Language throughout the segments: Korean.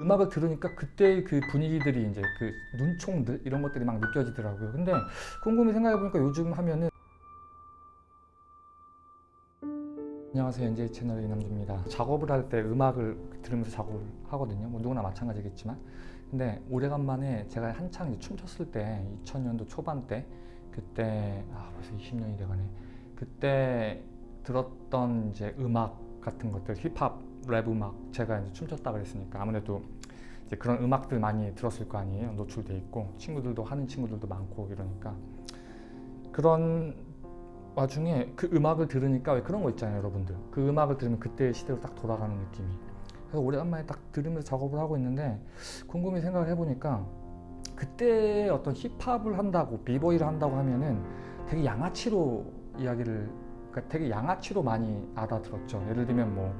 음악을 들으니까 그때의 그 분위기들이 이제 그 눈총들 이런 것들이 막 느껴지더라고요. 근데 곰곰이 생각해보니까 요즘 하면은 안녕하세요. NJ 채널의 이남주입니다. 작업을 할 때 음악을 들으면서 작업을 하거든요. 뭐 누구나 마찬가지겠지만. 근데 오래간만에 제가 한창 이제 춤췄을 때 2000년도 초반 때 그때 아 벌써 20년이 돼가네. 그때 들었던 이제 음악 같은 것들 힙합 랩 음악 제가 이제 춤췄다 그랬으니까 아무래도 이제 그런 음악들 많이 들었을 거 아니에요. 노출돼 있고 친구들도 하는 친구들도 많고 이러니까. 그런 와중에 그 음악을 들으니까 왜 그런 거 있잖아요 여러분들. 그 음악을 들으면 그때의 시대로 딱 돌아가는 느낌이. 그래서 오래간만에 딱 들으면서 작업을 하고 있는데 곰곰이 생각을 해보니까 그때 어떤 힙합을 한다고 비보이를 한다고 하면은 되게 양아치로 이야기를 그러니까 되게 양아치로 많이 알아들었죠. 예를 들면 뭐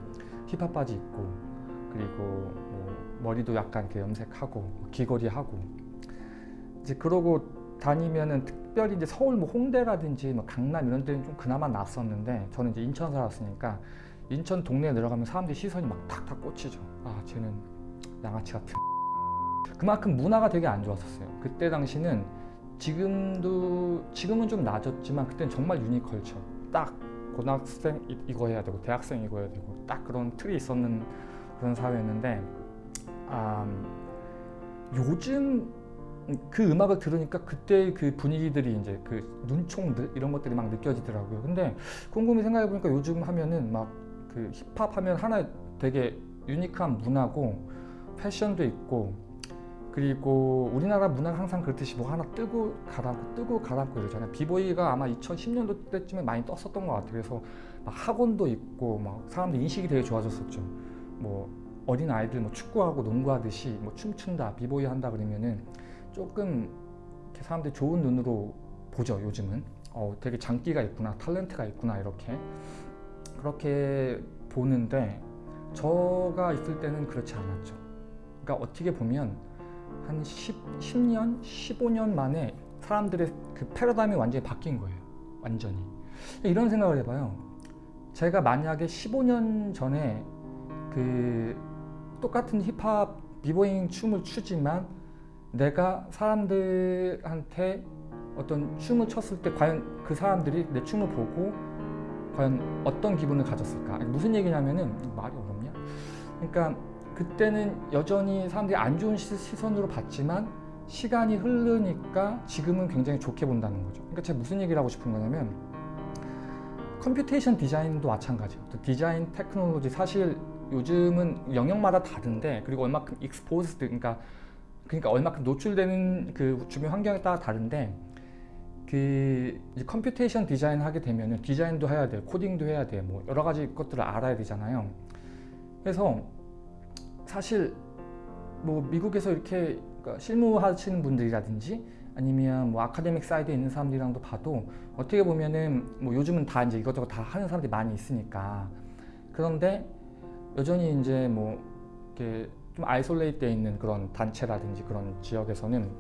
힙합 바지 입고 그리고 뭐 머리도 약간 이렇게 염색하고 귀걸이 하고 이제 그러고 다니면은 특별히 이제 서울 뭐 홍대라든지 뭐 강남 이런 데는 좀 그나마 낯섰는데 저는 이제 인천 살았으니까 인천 동네에 들어가면 사람들이 시선이 막 탁탁 꽂히죠. 아 쟤는 양아치 같은. 그만큼 문화가 되게 안 좋았었어요. 그때 당시는 지금도 지금은 좀 나아졌지만 그때는 정말 유니컬처. 딱 고등학생 이거 해야 되고 대학생 이거 해야 되고 딱 그런 틀이 있었는 그런 사회였는데 아, 요즘 그 음악을 들으니까 그때 그 분위기들이 이제 그 눈총들 이런 것들이 막 느껴지더라고요. 근데 곰곰이 생각해 보니까 요즘 하면은 막 그 힙합 하면 하나 되게 유니크한 문화고 패션도 있고 그리고 우리나라 문화가 항상 그렇듯이 뭐 하나 뜨고 가라앉고 뜨고 가라앉고 이러잖아요. 비보이가 아마 2010년도 때쯤에 많이 떴었던 것 같아요. 그래서 막 학원도 있고 막 사람들 인식이 되게 좋아졌었죠. 뭐 어린 아이들 뭐 축구하고 농구하듯이 뭐 춤춘다, 비보이 한다 그러면은 조금 사람들이 좋은 눈으로 보죠 요즘은 어, 되게 장기가 있구나 탤런트가 있구나 이렇게 그렇게 보는데 저가 있을 때는 그렇지 않았죠 그러니까 어떻게 보면 한 10, 10 년, 15년 만에 사람들의 그 패러다임이 완전히 바뀐 거예요. 완전히. 이런 생각을 해봐요. 제가 만약에 15년 전에 그 똑같은 힙합 비보잉 춤을 추지만 내가 사람들한테 어떤 춤을 췄을 때 과연 그 사람들이 내 춤을 보고 과연 어떤 기분을 가졌을까? 무슨 얘기냐면은 말이 어렵냐? 그러니까 그때는 여전히 사람들이 안 좋은 시선으로 봤지만 시간이 흐르니까 지금은 굉장히 좋게 본다는 거죠. 그러니까 제가 무슨 얘기를 하고 싶은 거냐면 computation design도 마찬가지예요. design technology 사실 요즘은 영역마다 다른데 그리고 얼마큼 exposed 그러니까 그러니까 얼마큼 노출되는 그 주변 환경에 따라 다른데 그 computation design 하게 되면 디자인도 해야 돼 코딩도 해야 돼 뭐 여러 가지 것들을 알아야 되잖아요. 그래서 사실 뭐 미국에서 이렇게 그러니까 실무하시는 분들이라든지 아니면 뭐 academic side에 있는 사람들이랑도 봐도 어떻게 보면은 뭐 요즘은 다 이제 이것저것 다 하는 사람들이 많이 있으니까. 그런데 여전히 이제 뭐 이렇게 좀 isolate 돼 있는 그런 단체라든지 그런 지역에서는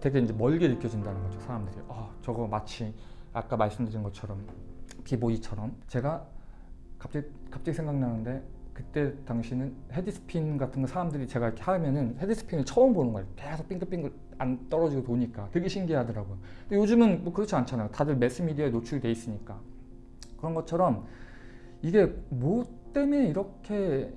되게 이제 멀게 느껴진다는 거죠 사람들이. 어, 저거 마치 아까 말씀드린 것처럼 비보이처럼. 제가 갑자기 갑자기 생각나는데 그때 당시는 헤드스핀 같은 거 사람들이 제가 이렇게 하면은 헤드스핀을 처음 보는 거예요. 계속 빙글빙글 안 떨어지고 도니까. 되게 신기하더라고요. 근데 요즘은 뭐 그렇지 않잖아요. 다들 매스미디어에 노출이 돼 있으니까. 그런 것처럼 이게 뭐 때문에 이렇게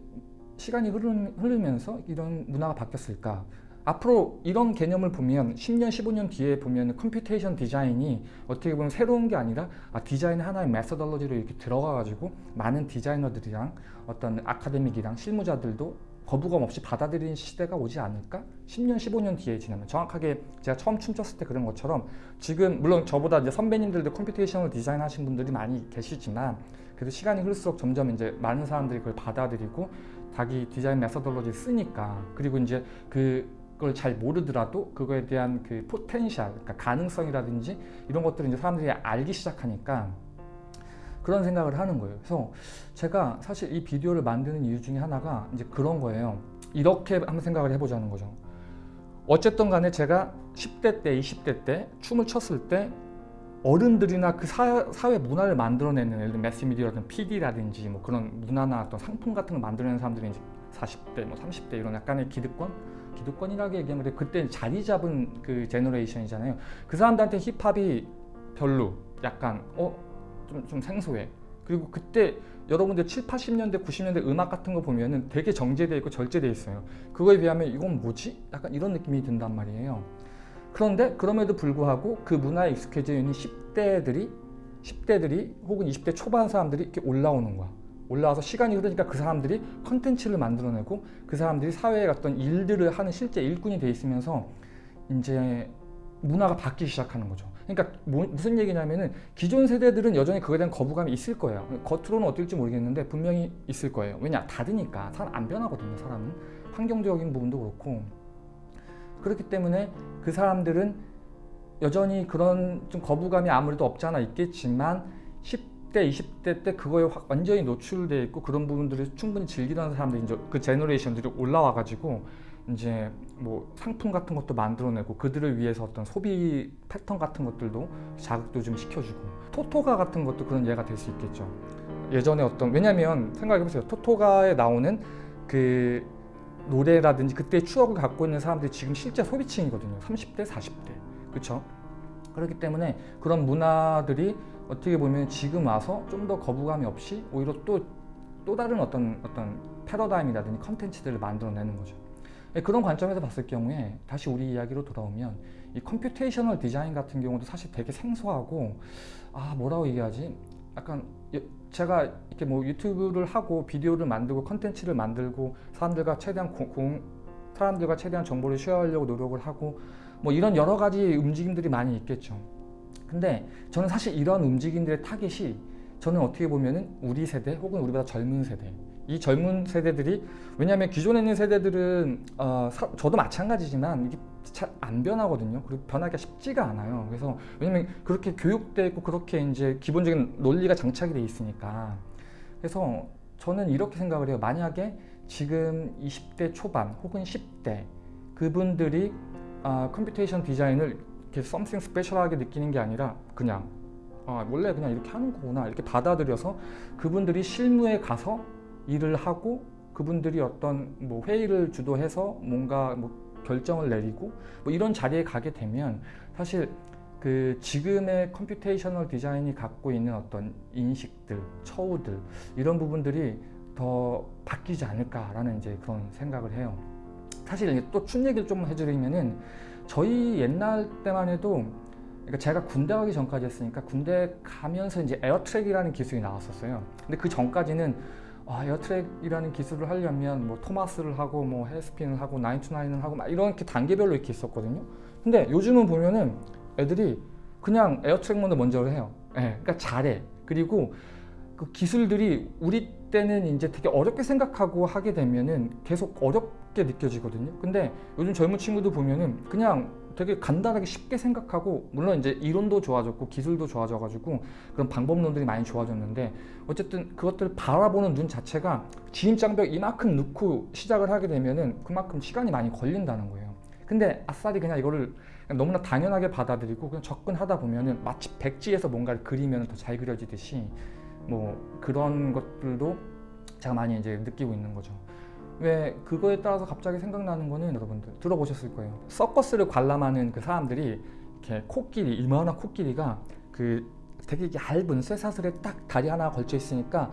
시간이 흐르면서 이런 문화가 바뀌었을까 앞으로 이런 개념을 보면 10년 15년 뒤에 보면 computation 디자인이 어떻게 보면 새로운 게 아니라 아, 디자인 하나의 methodology로 이렇게 들어가 가지고 많은 디자이너들이랑 어떤 academic이랑 실무자들도 거부감 없이 받아들이는 시대가 오지 않을까? 10년 15년 뒤에 지나면 정확하게 제가 처음 춤췄을 때 그런 것처럼 지금 물론 저보다 이제 선배님들도 computation을 디자인하신 분들이 많이 계시지만 그래도 시간이 흐를수록 점점 이제 많은 사람들이 그걸 받아들이고 자기 디자인 methodology 쓰니까 그리고 이제 그 걸 잘 모르더라도 그거에 대한 그 potential, 그러니까 가능성이라든지 이런 것들을 이제 사람들이 알기 시작하니까 그런 생각을 하는 거예요. 그래서 제가 사실 이 비디오를 만드는 이유 중에 하나가 이제 그런 거예요. 이렇게 한번 생각을 해보자는 거죠. 어쨌든 간에 제가 10대 때, 20대 때 춤을 췄을 때 어른들이나 그 사, 사회 문화를 만들어내는 예를 들면 매스미디어라든 PD라든지 뭐 그런 문화나 어떤 상품 같은 걸 만들어내는 사람들이 이제 40대, 뭐 30대 이런 약간의 기득권, 기득권이라고 얘기하면. 그때 자리 잡은 그 제너레이션이잖아요. 그 사람들한테 힙합이 별로, 약간 어 좀 좀 생소해. 그리고 그때 여러분들 7, 80년대, 90년대 음악 같은 거 보면은 되게 정제돼 있고 절제돼 있어요. 그거에 비하면 이건 뭐지? 약간 이런 느낌이 든단 말이에요. 그런데 그럼에도 불구하고 그 문화에 익숙해져 있는 10대들이 10대들이 혹은 20대 초반 사람들이 이렇게 올라오는 거야. 올라와서 시간이 흐르니까 그 사람들이 컨텐츠를 만들어내고 그 사람들이 사회에 어떤 일들을 하는 실제 일꾼이 돼 있으면서 이제 문화가 바뀌기 시작하는 거죠. 그러니까 뭐, 무슨 얘기냐면은 기존 세대들은 여전히 그거에 대한 거부감이 있을 거예요. 겉으로는 어떨지 모르겠는데 분명히 있을 거예요. 왜냐 다르니까 사람 안 변하거든요. 사람은 환경적인 부분도 그렇고 그렇기 때문에 그 사람들은 여전히 그런 좀 거부감이 아무래도 없지 않아 있겠지만 10대, 20대 때 그거에 확 완전히 노출돼 있고 그런 부분들을 충분히 즐기던 사람들이 이제 그 제너레이션들이 올라와 가지고 이제 뭐 상품 같은 것도 만들어내고 그들을 위해서 어떤 소비 패턴 같은 것들도 자극도 좀 시켜주고 토토가 같은 것도 그런 예가 될 수 있겠죠. 예전에 어떤 왜냐면 생각해보세요. 토토가에 나오는 그 노래라든지 그때 추억을 갖고 있는 사람들이 지금 실제 소비층이거든요. 30대, 40대. 그렇죠? 그렇기 때문에 그런 문화들이 어떻게 보면 지금 와서 좀 더 거부감이 없이 오히려 또, 또 다른 어떤 어떤 패러다임이라든지 컨텐츠들을 만들어내는 거죠. 예, 그런 관점에서 봤을 경우에 다시 우리 이야기로 돌아오면 이 computational 디자인 같은 경우도 사실 되게 생소하고 아 뭐라고 얘기하지? 약간 제가 이렇게 뭐 유튜브를 하고 비디오를 만들고 컨텐츠를 만들고 사람들과 최대한 공, 공 사람들과 최대한 정보를 쉐어하려고 노력을 하고 뭐 이런 여러 가지 움직임들이 많이 있겠죠. 근데 저는 사실 이런 움직임들의 타깃이 저는 어떻게 보면은 우리 세대 혹은 우리보다 젊은 세대 이 젊은 세대들이 왜냐하면 기존에 있는 세대들은 어, 사, 저도 마찬가지지만 이게 잘 안 변하거든요. 그리고 변하기가 쉽지가 않아요. 그래서 왜냐면 그렇게 교육돼 있고 그렇게 이제 기본적인 논리가 장착이 돼 있으니까 그래서 저는 이렇게 생각을 해요. 만약에 지금 20대 초반 혹은 10대 그분들이 어, computation 디자인을 이렇게 something special하게 느끼는 게 아니라 그냥 아, 원래 그냥 이렇게 하는 거구나 이렇게 받아들여서 그분들이 실무에 가서 일을 하고 그분들이 어떤 뭐 회의를 주도해서 뭔가 뭐 결정을 내리고 뭐 이런 자리에 가게 되면 사실 그 지금의 computational 디자인이 갖고 있는 어떤 인식들, 처우들 이런 부분들이 더 바뀌지 않을까라는 이제 그런 생각을 해요. 사실 또 춤 얘기를 좀 해드리면은 저희 옛날 때만 해도 그러니까 제가 군대 가기 전까지 했으니까 군대 가면서 이제 air track이라는 기술이 나왔었어요. 근데 그 전까지는 아, air track이라는 기술을 하려면 뭐 토마스를 하고 뭐 headspin을 하고 ninety nine을 하고 막 이렇게 단계별로 이렇게 있었거든요. 근데 요즘은 보면은 애들이 그냥 에어트랙만을 먼저 해요. 예, 그러니까 잘해. 그리고 그 기술들이 우리 때는 이제 되게 어렵게 생각하고 하게 되면은 계속 어렵게 느껴지거든요. 근데 요즘 젊은 친구들 보면은 그냥 되게 간단하게 쉽게 생각하고 물론 이제 이론도 좋아졌고 기술도 좋아져가지고 그런 방법론들이 많이 좋아졌는데 어쨌든 그것들을 바라보는 눈 자체가 진입장벽 이만큼 넣고 시작을 하게 되면은 그만큼 시간이 많이 걸린다는 거예요. 근데 아싸리 그냥 이거를 그냥 너무나 당연하게 받아들이고 그냥 접근하다 보면은 마치 백지에서 뭔가를 그리면 더 잘 그려지듯이 뭐 그런 것들도 제가 많이 이제 느끼고 있는 거죠. 왜 그거에 따라서 갑자기 생각나는 거는 여러분들 들어보셨을 거예요. 서커스를 관람하는 그 사람들이 이렇게 코끼리 이만한 코끼리가 그 되게 얇은 쇠사슬에 딱 다리 하나 걸쳐 있으니까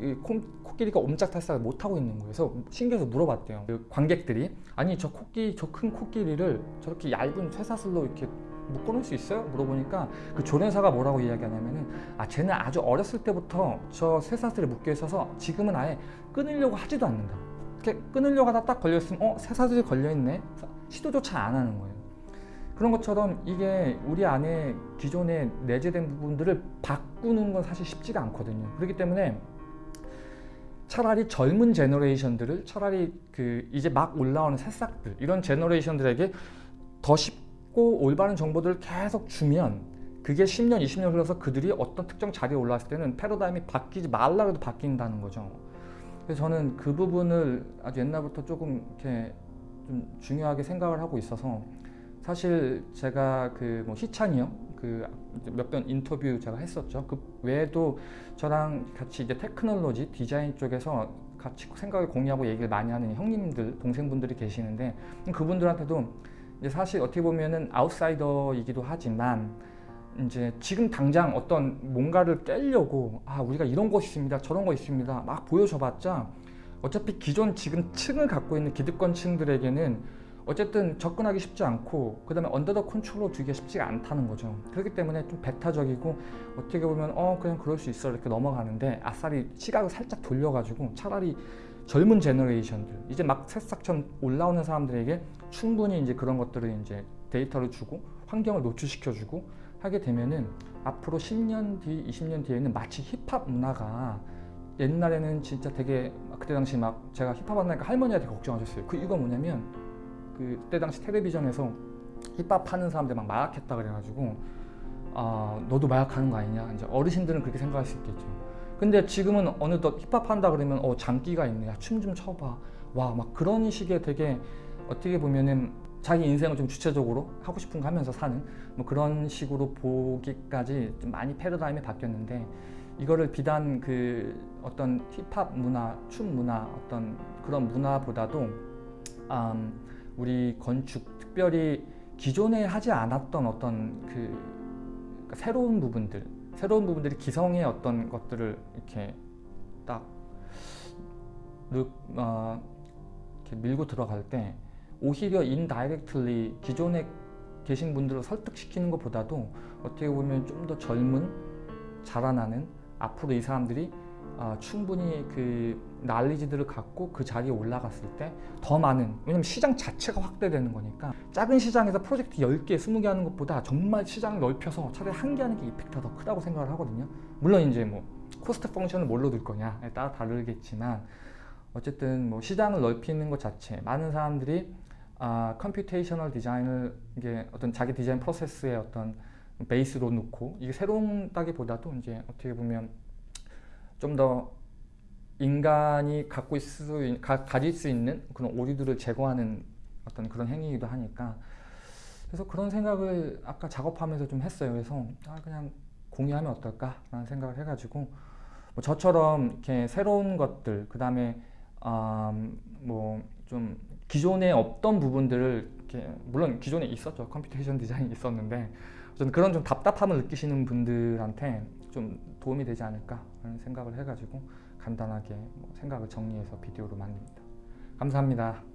이 코, 코끼리가 옴짝달싹을 못 하고 있는 거예요. 그래서 신기해서 물어봤대요. 그 관객들이 아니 저 코끼리 저큰 코끼리를 저렇게 얇은 쇠사슬로 이렇게 묶어놓을 수 있어요? 물어보니까 그 조련사가 뭐라고 이야기하냐면은 아 쟤는 아주 어렸을 때부터 저 쇠사슬에 묶여 있어서 지금은 아예 끊으려고 하지도 않는다. 이렇게 끊으려고 하다 딱 걸려있으면 어? 쇠사슬이 걸려있네? 시도조차 안 하는 거예요. 그런 것처럼 이게 우리 안에 기존에 내재된 부분들을 바꾸는 건 사실 쉽지가 않거든요. 그렇기 때문에 차라리 젊은 제너레이션들을 차라리 그 이제 막 올라오는 새싹들 이런 제너레이션들에게 더 쉽 고 올바른 정보들을 계속 주면 그게 10년, 20년 흘러서 그들이 어떤 특정 자리에 올라왔을 때는 패러다임이 바뀌지 말라 해도 바뀐다는 거죠. 그래서 저는 그 부분을 아주 옛날부터 조금 이렇게 좀 중요하게 생각을 하고 있어서 사실 제가 그 뭐 희찬이 형, 그몇번 인터뷰 제가 했었죠. 그 외에도 저랑 같이 이제 테크놀로지 디자인 쪽에서 같이 생각을 공유하고 얘기를 많이 하는 형님들, 동생분들이 계시는데 그분들한테도 사실 어떻게 보면은 아웃사이더이기도 하지만 이제 지금 당장 어떤 뭔가를 깨려고 아 우리가 이런 거 있습니다 저런 거 있습니다 막 보여줘봤자 어차피 기존 지금 층을 갖고 있는 기득권 층들에게는 어쨌든 접근하기 쉽지 않고 그 다음에 언더더 컨트롤로 두기가 쉽지가 않다는 거죠. 그렇기 때문에 좀 배타적이고 어떻게 보면 어 그냥 그럴 수 있어 이렇게 넘어가는데 아싸리 시각을 살짝 돌려가지고 차라리 젊은 제너레이션들 이제 막 새싹처럼 올라오는 사람들에게 충분히 이제 그런 것들을 이제 데이터를 주고 환경을 노출시켜주고 하게 되면은 앞으로 10년 뒤, 20년 뒤에는 마치 힙합 문화가 옛날에는 진짜 되게 그때 당시 막 제가 힙합 한다니까 할머니한테 걱정하셨어요. 그 이유가 뭐냐면 그때 당시 텔레비전에서 힙합 하는 사람들 막 마약했다 그래가지고 아 너도 마약하는 거 아니냐 이제 어르신들은 그렇게 생각할 수 있겠죠. 근데 지금은 어느덧 힙합 한다 그러면 어 장기가 있네, 춤좀 춰봐, 와 막 그런 식의 되게 어떻게 보면은 자기 인생을 좀 주체적으로 하고 싶은 거 하면서 사는 뭐 그런 식으로 보기까지 좀 많이 패러다임이 바뀌었는데 이거를 비단 그 어떤 힙합 문화, 춤 문화 어떤 그런 문화보다도 음, 우리 건축 특별히 기존에 하지 않았던 어떤 그 그러니까 새로운 부분들 새로운 부분들이 기성의 어떤 것들을 이렇게 딱 어, 이렇게 밀고 들어갈 때 오히려 indirectly 기존에 계신 분들을 설득시키는 것보다도 어떻게 보면 좀 더 젊은 자라나는 앞으로 이 사람들이 어, 충분히 그 난리지들을 갖고 그 자리에 올라갔을 때 더 많은 왜냐면 시장 자체가 확대되는 거니까 작은 시장에서 프로젝트 10개, 20개 하는 것보다 정말 시장을 넓혀서 차라리 한 개 하는 게 이펙트가 더 크다고 생각을 하거든요. 물론 이제 뭐 cost function을 뭘로 둘 거냐에 따라 다르겠지만 어쨌든 뭐 시장을 넓히는 것 자체 많은 사람들이 아, computational 디자인을 이게 어떤 자기 디자인 프로세스의 어떤 베이스로 놓고 이게 새롭다기보다도 이제 어떻게 보면 좀 더 인간이 갖고 있을 수 있, 가, 가질 수 있는 그런 오류들을 제거하는 어떤 그런 행위이기도 하니까 그래서 그런 생각을 아까 작업하면서 좀 했어요. 그래서 아, 그냥 공유하면 어떨까라는 생각을 해가지고 뭐 저처럼 이렇게 새로운 것들 그 다음에 음, 뭐좀 기존에 없던 부분들을 이렇게 물론 기존에 있었죠 computation 디자인이 있었는데 저는 그런 좀 답답함을 느끼시는 분들한테 좀 도움이 되지 않을까 라는 생각을 해가지고 간단하게 뭐 생각을 정리해서 비디오로 만듭니다. 감사합니다